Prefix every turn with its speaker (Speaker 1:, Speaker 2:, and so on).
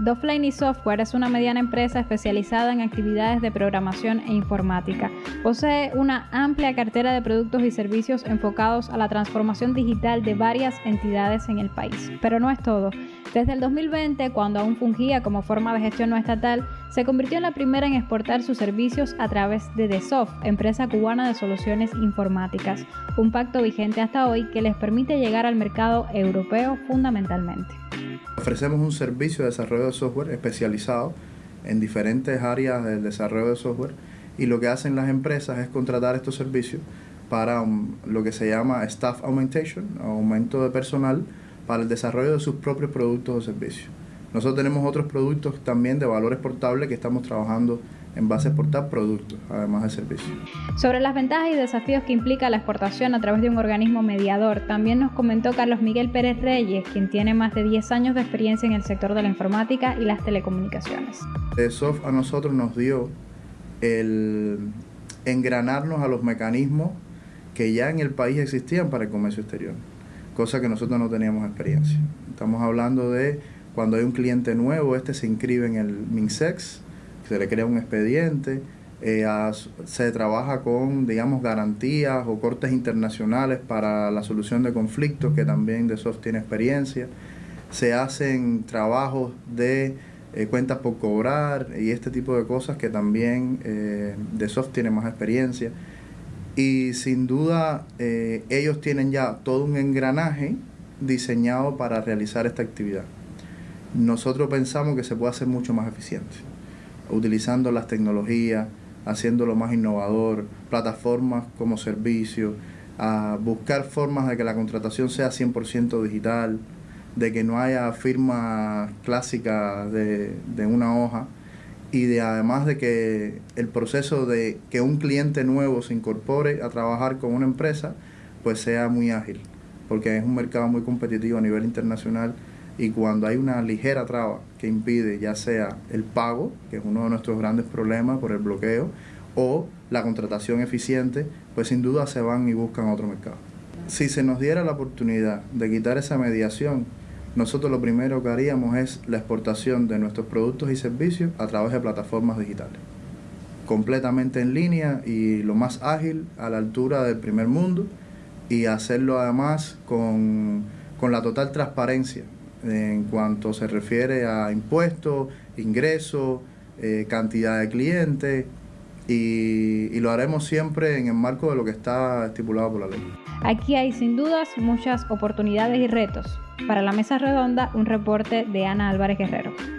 Speaker 1: Doflane Software es una mediana empresa especializada en actividades de programación e informática. Posee una amplia cartera de productos y servicios enfocados a la transformación digital de varias entidades en el país. Pero no es todo. Desde el 2020, cuando aún fungía como forma de gestión no estatal, se convirtió en la primera en exportar sus servicios a través de DeSoft, empresa cubana de soluciones informáticas, un pacto vigente hasta hoy que les permite llegar al mercado europeo fundamentalmente.
Speaker 2: Ofrecemos un servicio de desarrollo de software especializado en diferentes áreas del desarrollo de software y lo que hacen las empresas es contratar estos servicios para lo que se llama staff augmentation, aumento de personal para el desarrollo de sus propios productos o servicios. Nosotros tenemos otros productos también de valor exportable que estamos trabajando en base a exportar productos, además de servicios.
Speaker 1: Sobre las ventajas y desafíos que implica la exportación a través de un organismo mediador, también nos comentó Carlos Miguel Pérez Reyes, quien tiene más de 10 años de experiencia en el sector de la informática y las telecomunicaciones.
Speaker 2: ESOF a nosotros nos dio el engranarnos a los mecanismos que ya en el país existían para el comercio exterior cosa que nosotros no teníamos experiencia. Estamos hablando de cuando hay un cliente nuevo, este se inscribe en el MINSEX, se le crea un expediente, eh, se trabaja con, digamos, garantías o cortes internacionales para la solución de conflictos, que también DeSoft tiene experiencia. Se hacen trabajos de eh, cuentas por cobrar y este tipo de cosas que también eh, tiene más experiencia y sin duda eh, ellos tienen ya todo un engranaje diseñado para realizar esta actividad. Nosotros pensamos que se puede hacer mucho más eficiente, utilizando las tecnologías, haciéndolo más innovador, plataformas como servicio, a buscar formas de que la contratación sea 100% digital, de que no haya firma clásica de, de una hoja, y de además de que el proceso de que un cliente nuevo se incorpore a trabajar con una empresa pues sea muy ágil porque es un mercado muy competitivo a nivel internacional y cuando hay una ligera traba que impide ya sea el pago, que es uno de nuestros grandes problemas por el bloqueo, o la contratación eficiente, pues sin duda se van y buscan otro mercado. Si se nos diera la oportunidad de quitar esa mediación, nosotros lo primero que haríamos es la exportación de nuestros productos y servicios a través de plataformas digitales. Completamente en línea y lo más ágil a la altura del primer mundo y hacerlo además con, la total transparencia en cuanto se refiere a impuestos, ingresos, eh, cantidad de clientes y, y lo haremos siempre en el marco de lo que está estipulado por la ley.
Speaker 1: Aquí hay sin dudas muchas oportunidades y retos. Para la mesa redonda, un reporte de Ana Álvarez Guerrero.